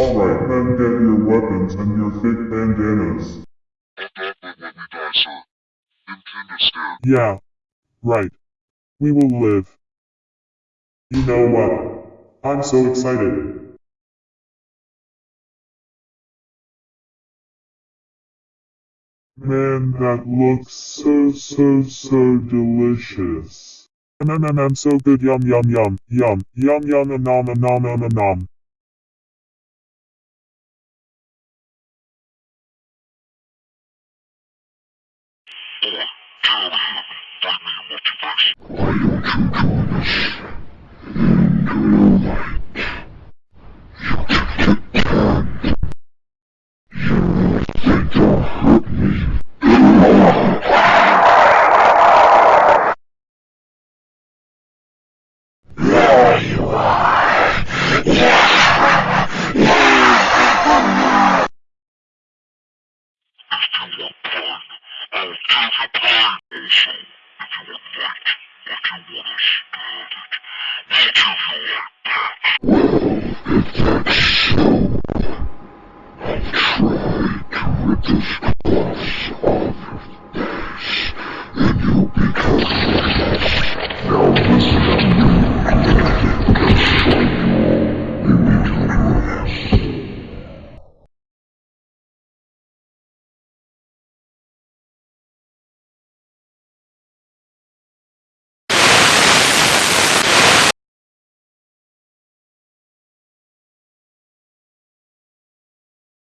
Alright, then get your weapons and your fake bandanas. I'll definitely let me die, sir. Didn't. Yeah. Right. We will live. You know what? I'm so excited. Man, that looks so, so, so delicious. Nom, so good, yum, yum, yum, yum, yum, yum, nom, nom, nom, nom, nom, nom. Oh, get out of If you want I'll give you pine. Also, if you want light, like you want us to have it, we'll give you light back. Well, if that's so, I'll try to this